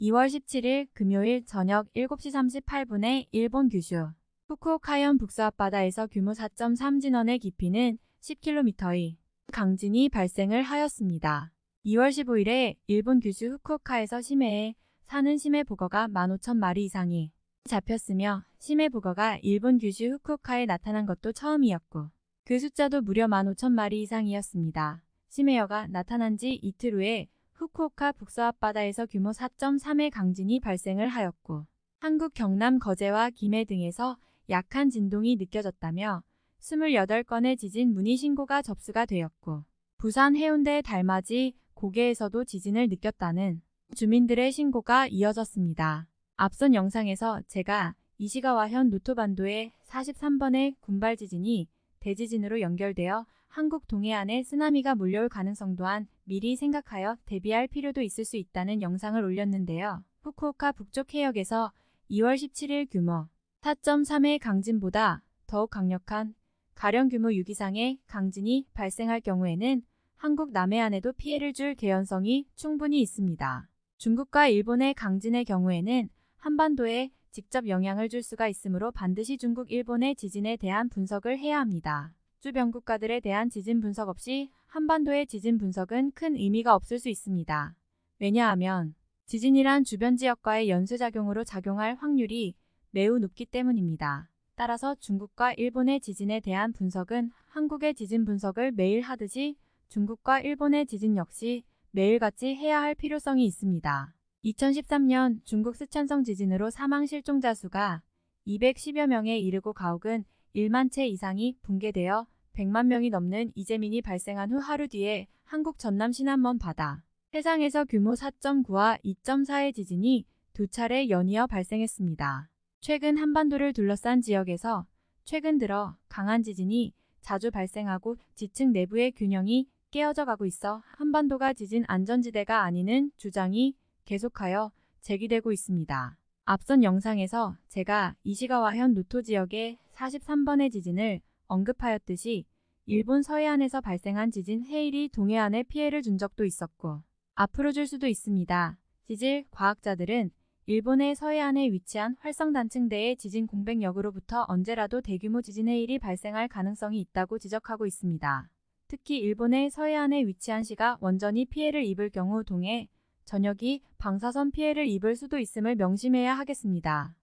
2월 17일 금요일 저녁 7시 38분에 일본 규슈 후쿠오카현 북서 앞바다에서 규모 4.3 진원의 깊이는 10km의 강진이 발생을 하였습니다. 2월 15일에 일본 규슈 후쿠오카에서 심해에 사는 심해 북어가 15,000마리 이상이 잡혔으며 심해 북어가 일본 규슈 후쿠오카에 나타난 것도 처음이었고 그 숫자도 무려 15,000마리 이상이었습니다. 심해여가 나타난 지 이틀 후에 후쿠오카 북서 앞바다에서 규모 4.3의 강진이 발생을 하였고 한국 경남 거제와 김해 등에서 약한 진동이 느껴졌다며 28건의 지진 문의 신고가 접수가 되었고 부산 해운대 달맞이 고개에서도 지진을 느꼈다는 주민들의 신고가 이어졌습니다. 앞선 영상에서 제가 이시가와현 노토반도의 43번의 군발 지진이 대지진으로 연결되어 한국 동해안에 쓰나미가 몰려올 가능성 또한 미리 생각하여 대비할 필요도 있을 수 있다는 영상을 올렸는데요. 후쿠오카 북쪽 해역에서 2월 17일 규모 4.3의 강진보다 더욱 강력한 가령 규모 6 이상의 강진이 발생할 경우에는 한국 남해안에도 피해를 줄 개연성이 충분히 있습니다. 중국과 일본의 강진의 경우에는 한반도에 직접 영향을 줄 수가 있으므로 반드시 중국, 일본의 지진에 대한 분석을 해야 합니다. 주변 국가들에 대한 지진 분석 없이 한반도의 지진 분석은 큰 의미가 없을 수 있습니다. 왜냐하면 지진이란 주변 지역과의 연쇄작용으로 작용할 확률이 매우 높기 때문입니다. 따라서 중국과 일본의 지진에 대한 분석은 한국의 지진 분석을 매일 하듯이 중국과 일본의 지진 역시 매일같이 해야 할 필요성이 있습니다. 2013년 중국 스촨성 지진으로 사망 실종자 수가 210여 명에 이르고 가옥은 1만 채 이상이 붕괴되어 100만 명이 넘는 이재민이 발생한 후 하루 뒤에 한국 전남 신안먼 바다 해상에서 규모 4.9와 2.4의 지진이 두 차례 연이어 발생했습니다. 최근 한반도를 둘러싼 지역에서 최근 들어 강한 지진이 자주 발생하고 지층 내부의 균형이 깨어져 가고 있어 한반도가 지진 안전지대가 아니는 주장이 계속하여 제기되고 있습니다. 앞선 영상에서 제가 이시가와 현 노토 지역의 43번의 지진을 언급하였듯이 일본 서해안에서 발생한 지진 해일이 동해안에 피해를 준 적도 있었고 앞으로 줄 수도 있습니다. 지질 과학자들은 일본의 서해안에 위치한 활성단층대의 지진 공백역으로부터 언제라도 대규모 지진 해일이 발생할 가능성이 있다고 지적하고 있습니다. 특히 일본의 서해안에 위치한 시가 원전이 피해를 입을 경우 동해 전역이 방사선 피해를 입을 수도 있음을 명심해야 하겠습니다.